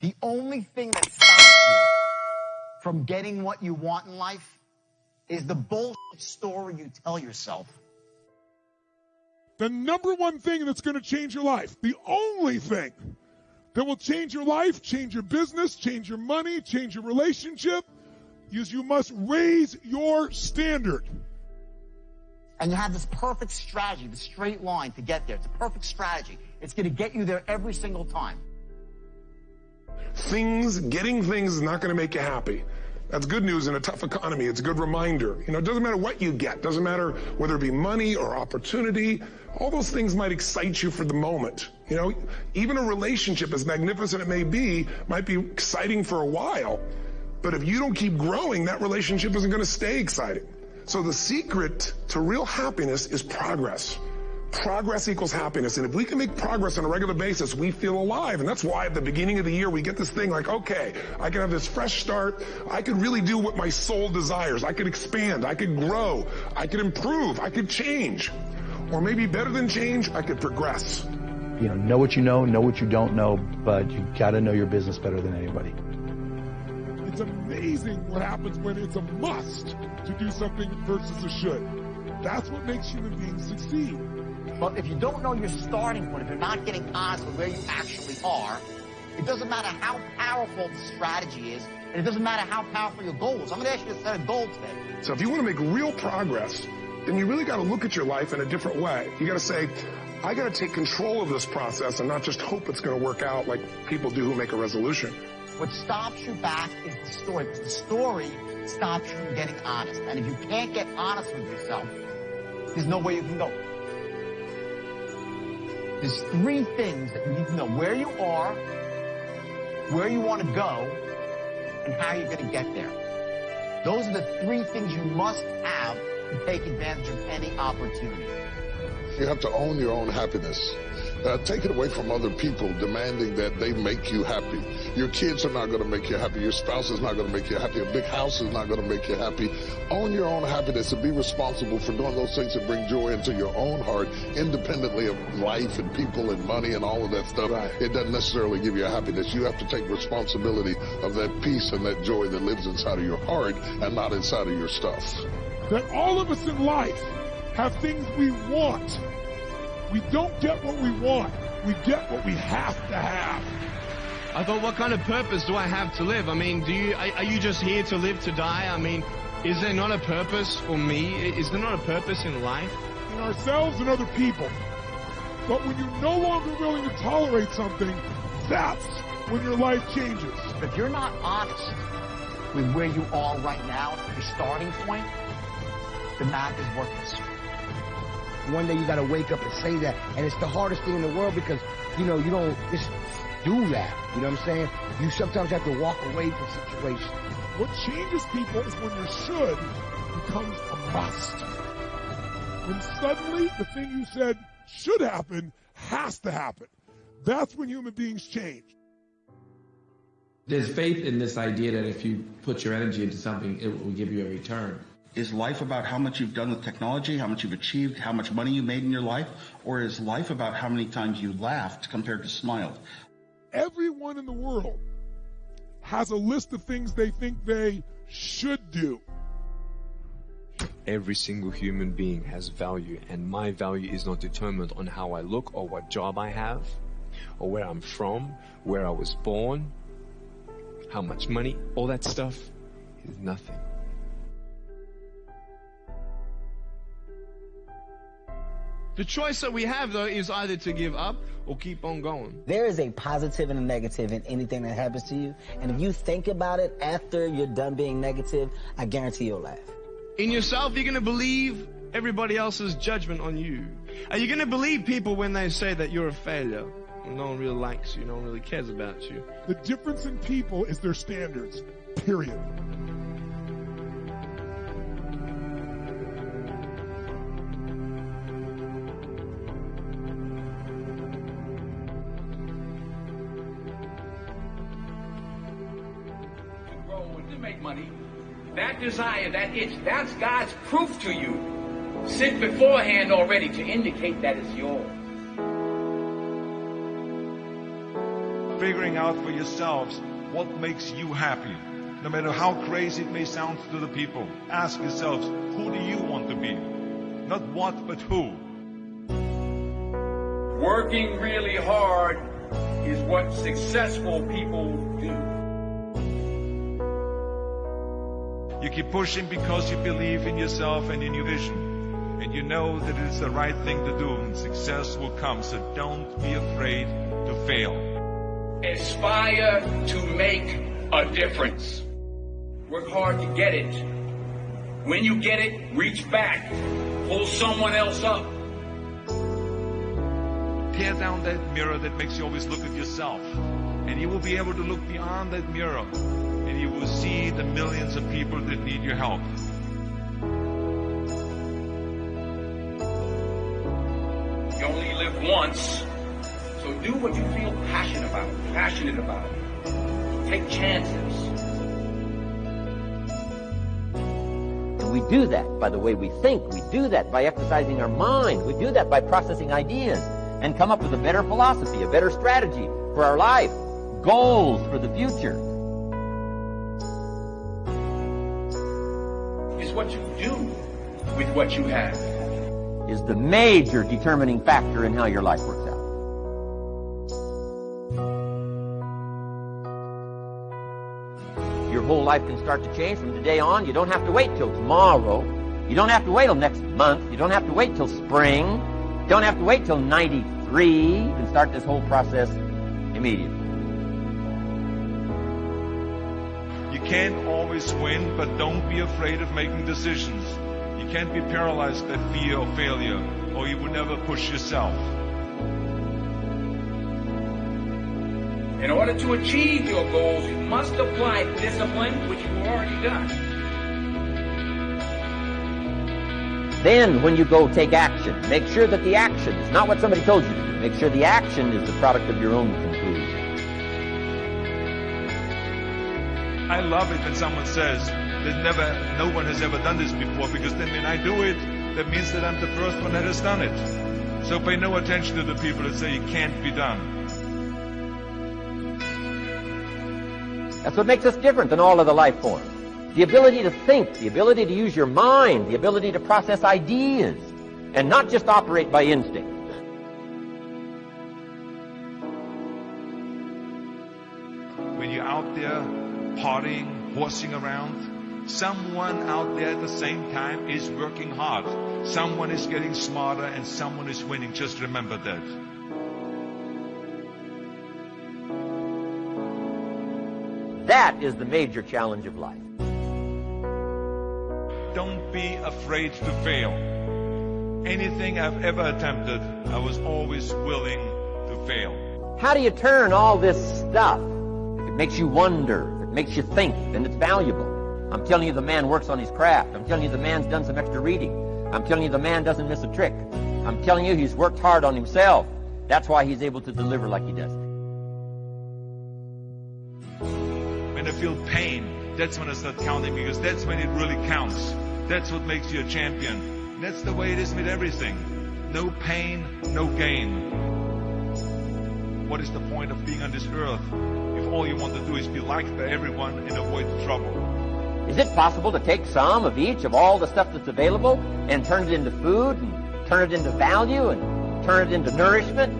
The only thing that stops you from getting what you want in life is the bullshit story you tell yourself. The number one thing that's going to change your life, the only thing that will change your life, change your business, change your money, change your relationship, is you must raise your standard. And you have this perfect strategy, the straight line to get there. It's a perfect strategy. It's going to get you there every single time. Things, getting things is not going to make you happy. That's good news in a tough economy. It's a good reminder. You know, it doesn't matter what you get. Doesn't matter whether it be money or opportunity. All those things might excite you for the moment. You know, even a relationship, as magnificent it may be, might be exciting for a while. But if you don't keep growing, that relationship isn't going to stay exciting. So the secret to real happiness is progress. Progress equals happiness. And if we can make progress on a regular basis, we feel alive. And that's why at the beginning of the year, we get this thing like, okay, I can have this fresh start. I could really do what my soul desires. I could expand. I could grow. I could improve. I could change. Or maybe better than change, I could progress. You know, know what you know, know what you don't know, but you gotta know your business better than anybody. It's amazing what happens when it's a must to do something versus a should. That's what makes human beings succeed. But if you don't know your starting point, if you're not getting honest with where you actually are, it doesn't matter how powerful the strategy is, and it doesn't matter how powerful your goals. I'm going to ask you to set a goal today. So if you want to make real progress, then you really got to look at your life in a different way. You got to say, I got to take control of this process and not just hope it's going to work out like people do who make a resolution. What stops you back is the story. Because the story stops you from getting honest. And if you can't get honest with yourself, there's no way you can go. There's three things that you need to know. Where you are, where you want to go, and how you're going to get there. Those are the three things you must have to take advantage of any opportunity. You have to own your own happiness. Uh, take it away from other people demanding that they make you happy. Your kids are not going to make you happy. Your spouse is not going to make you happy. A big house is not going to make you happy. Own your own happiness and be responsible for doing those things that bring joy into your own heart, independently of life and people and money and all of that stuff. Right. It doesn't necessarily give you happiness. You have to take responsibility of that peace and that joy that lives inside of your heart and not inside of your stuff. That all of us in life have things we want we don't get what we want. We get what we have to have. I thought, what kind of purpose do I have to live? I mean, do you, are, are you just here to live to die? I mean, is there not a purpose for me? Is there not a purpose in life? In ourselves and other people. But when you're no longer willing to tolerate something, that's when your life changes. If you're not honest with where you are right now, your starting point, the math is worthless. One day you got to wake up and say that. And it's the hardest thing in the world because, you know, you don't just do that. You know what I'm saying? You sometimes have to walk away from situations. What changes people is when your should becomes a must. When suddenly the thing you said should happen has to happen. That's when human beings change. There's faith in this idea that if you put your energy into something, it will give you a return. Is life about how much you've done with technology, how much you've achieved, how much money you made in your life? Or is life about how many times you laughed compared to smiled? Everyone in the world has a list of things they think they should do. Every single human being has value, and my value is not determined on how I look or what job I have, or where I'm from, where I was born, how much money, all that stuff is nothing. The choice that we have, though, is either to give up or keep on going. There is a positive and a negative in anything that happens to you. And if you think about it after you're done being negative, I guarantee you'll laugh. In yourself, you're going to believe everybody else's judgment on you. Are you going to believe people when they say that you're a failure? No one really likes you. No one really cares about you. The difference in people is their standards. Period. Money, that desire, that itch, that's God's proof to you. Sent beforehand already to indicate that it's yours. figuring out for yourselves what makes you happy. No matter how crazy it may sound to the people, ask yourselves, who do you want to be? Not what, but who. Working really hard is what successful people do. You keep pushing because you believe in yourself and in your vision. And you know that it is the right thing to do and success will come. So don't be afraid to fail. Aspire to make a difference. Work hard to get it. When you get it, reach back. Pull someone else up. Tear down that mirror that makes you always look at yourself. And you will be able to look beyond that mirror. And you will see the millions of people that need your help. You only live once. So do what you feel passionate about. Passionate about. Take chances. We do that by the way we think. We do that by exercising our mind. We do that by processing ideas and come up with a better philosophy, a better strategy for our life, goals for the future. What you do with what you have. Is the major determining factor in how your life works out. Your whole life can start to change from today on. You don't have to wait till tomorrow. You don't have to wait till next month. You don't have to wait till spring. You don't have to wait till 93. You can start this whole process immediately. You can't always win, but don't be afraid of making decisions. You can't be paralyzed by fear of failure, or you would never push yourself. In order to achieve your goals, you must apply discipline, which you've already done. Then, when you go take action, make sure that the action is not what somebody told you to do. Make sure the action is the product of your own I love it when someone says that never, no one has ever done this before, because then when I do it, that means that I'm the first one that has done it. So pay no attention to the people that say it can't be done. That's what makes us different than all other life forms. The ability to think, the ability to use your mind, the ability to process ideas, and not just operate by instinct. When you're out there partying, horsing around, someone out there at the same time is working hard. Someone is getting smarter and someone is winning. Just remember that. That is the major challenge of life. Don't be afraid to fail. Anything I've ever attempted, I was always willing to fail. How do you turn all this stuff? It makes you wonder, it makes you think, and it's valuable. I'm telling you the man works on his craft. I'm telling you the man's done some extra reading. I'm telling you the man doesn't miss a trick. I'm telling you he's worked hard on himself. That's why he's able to deliver like he does. When I feel pain, that's when I start counting because that's when it really counts. That's what makes you a champion. That's the way it is with everything. No pain, no gain. What is the point of being on this earth if all you want to do is be liked by everyone and avoid trouble? Is it possible to take some of each of all the stuff that's available and turn it into food and turn it into value and turn it into nourishment,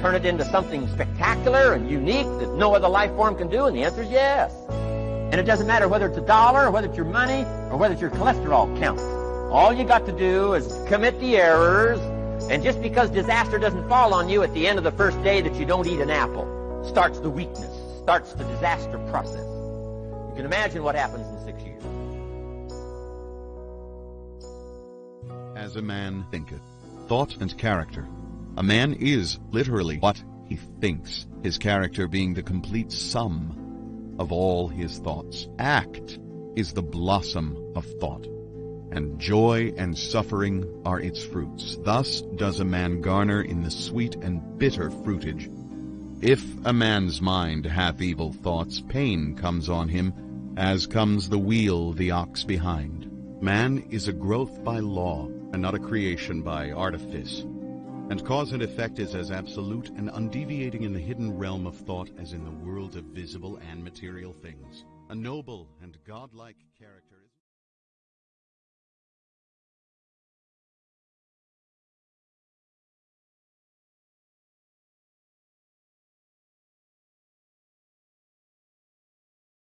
turn it into something spectacular and unique that no other life form can do? And the answer is yes. And it doesn't matter whether it's a dollar or whether it's your money or whether it's your cholesterol count. All you got to do is commit the errors and just because disaster doesn't fall on you at the end of the first day that you don't eat an apple starts the weakness, starts the disaster process. You can imagine what happens in six years. As a man thinketh, thought and character. A man is literally what he thinks, his character being the complete sum of all his thoughts. Act is the blossom of thought, and joy and suffering are its fruits. Thus does a man garner in the sweet and bitter fruitage. If a man's mind hath evil thoughts, pain comes on him, as comes the wheel the ox behind. Man is a growth by law, and not a creation by artifice. And cause and effect is as absolute and undeviating in the hidden realm of thought as in the world of visible and material things. A noble and godlike character.